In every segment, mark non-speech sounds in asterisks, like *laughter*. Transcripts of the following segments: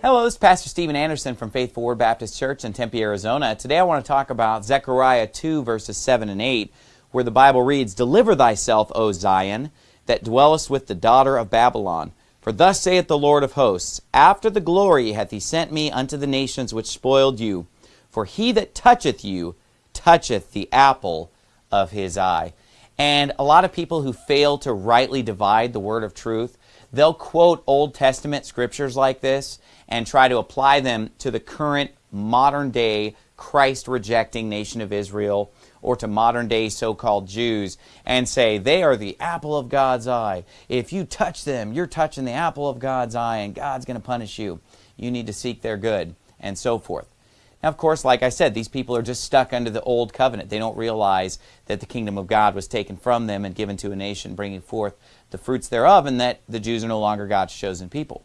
Hello, this is Pastor Steven Anderson from Faithful Word Baptist Church in Tempe, Arizona. Today I want to talk about Zechariah 2 verses 7 and 8 where the Bible reads, Deliver thyself, O Zion, that dwellest with the daughter of Babylon. For thus saith the Lord of hosts, After the glory hath he sent me unto the nations which spoiled you. For he that toucheth you toucheth the apple of his eye. And a lot of people who fail to rightly divide the word of truth, they'll quote Old Testament scriptures like this and try to apply them to the current modern day Christ rejecting nation of Israel or to modern day so-called Jews and say they are the apple of God's eye. If you touch them, you're touching the apple of God's eye and God's going to punish you. You need to seek their good and so forth. Now, of course, like I said, these people are just stuck under the old covenant. They don't realize that the kingdom of God was taken from them and given to a nation, bringing forth the fruits thereof, and that the Jews are no longer God's chosen people.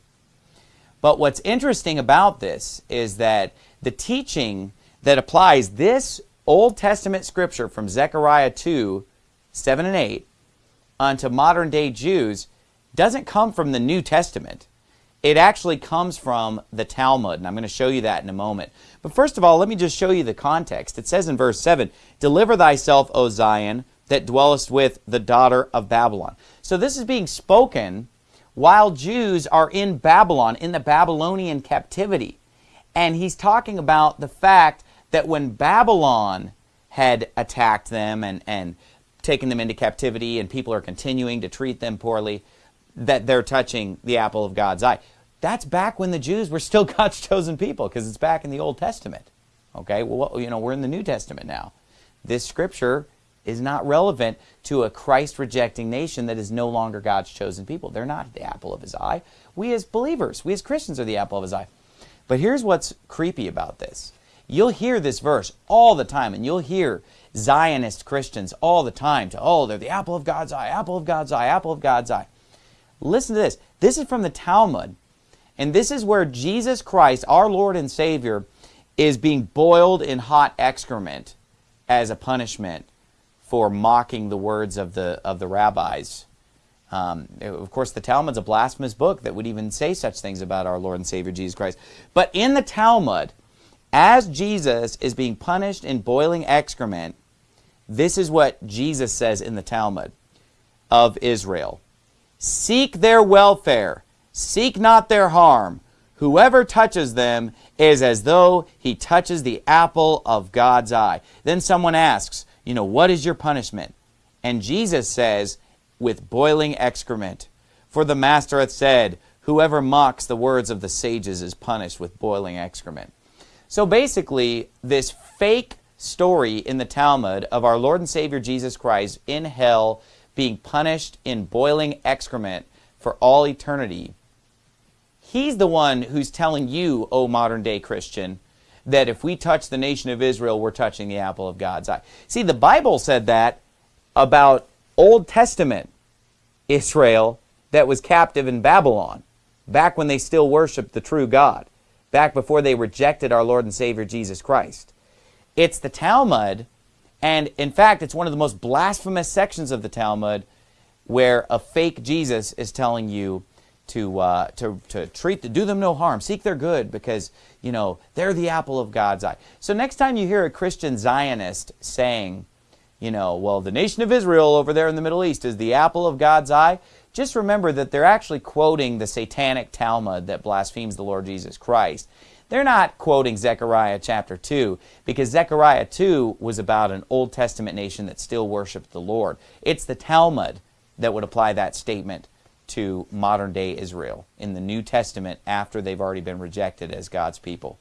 But what's interesting about this is that the teaching that applies this Old Testament scripture from Zechariah 2, 7 and 8, unto modern day Jews doesn't come from the New Testament. It actually comes from the Talmud, and I'm going to show you that in a moment. But first of all, let me just show you the context. It says in verse 7, Deliver thyself, O Zion, that dwellest with the daughter of Babylon. So this is being spoken while Jews are in Babylon, in the Babylonian captivity. And he's talking about the fact that when Babylon had attacked them and, and taken them into captivity and people are continuing to treat them poorly, that they're touching the apple of God's eye. That's back when the Jews were still *laughs* God's chosen people because it's back in the Old Testament. Okay, well, you know, we're in the New Testament now. This scripture is not relevant to a Christ-rejecting nation that is no longer God's chosen people. They're not the apple of his eye. We as believers, we as Christians are the apple of his eye. But here's what's creepy about this. You'll hear this verse all the time, and you'll hear Zionist Christians all the time to, oh, they're the apple of God's eye, apple of God's eye, apple of God's eye. Listen to this. This is from the Talmud, and this is where Jesus Christ, our Lord and Savior, is being boiled in hot excrement as a punishment for mocking the words of the, of the rabbis. Um, of course, the Talmud's a blasphemous book that would even say such things about our Lord and Savior Jesus Christ. But in the Talmud, as Jesus is being punished in boiling excrement, this is what Jesus says in the Talmud of Israel. Seek their welfare, seek not their harm. Whoever touches them is as though he touches the apple of God's eye. Then someone asks, you know, what is your punishment? And Jesus says, with boiling excrement. For the Master hath said, Whoever mocks the words of the sages is punished with boiling excrement. So basically, this fake story in the Talmud of our Lord and Savior Jesus Christ in hell being punished in boiling excrement for all eternity, he's the one who's telling you, oh modern day Christian, that if we touch the nation of Israel, we're touching the apple of God's eye. See, the Bible said that about Old Testament Israel that was captive in Babylon, back when they still worshiped the true God, back before they rejected our Lord and Savior Jesus Christ. It's the Talmud, and in fact, it's one of the most blasphemous sections of the Talmud where a fake Jesus is telling you to, uh, to, to treat, the, do them no harm, seek their good because, you know, they're the apple of God's eye. So next time you hear a Christian Zionist saying, you know, well, the nation of Israel over there in the Middle East is the apple of God's eye, just remember that they're actually quoting the satanic Talmud that blasphemes the Lord Jesus Christ. They're not quoting Zechariah chapter 2 because Zechariah 2 was about an Old Testament nation that still worshiped the Lord. It's the Talmud that would apply that statement to modern day Israel in the New Testament after they've already been rejected as God's people.